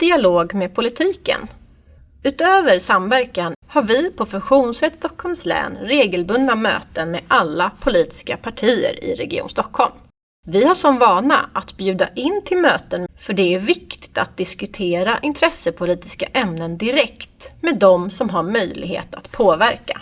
dialog med politiken. Utöver samverkan har vi på Funktionsrätt Stockholms län regelbundna möten med alla politiska partier i Region Stockholm. Vi har som vana att bjuda in till möten för det är viktigt att diskutera intressepolitiska ämnen direkt med de som har möjlighet att påverka.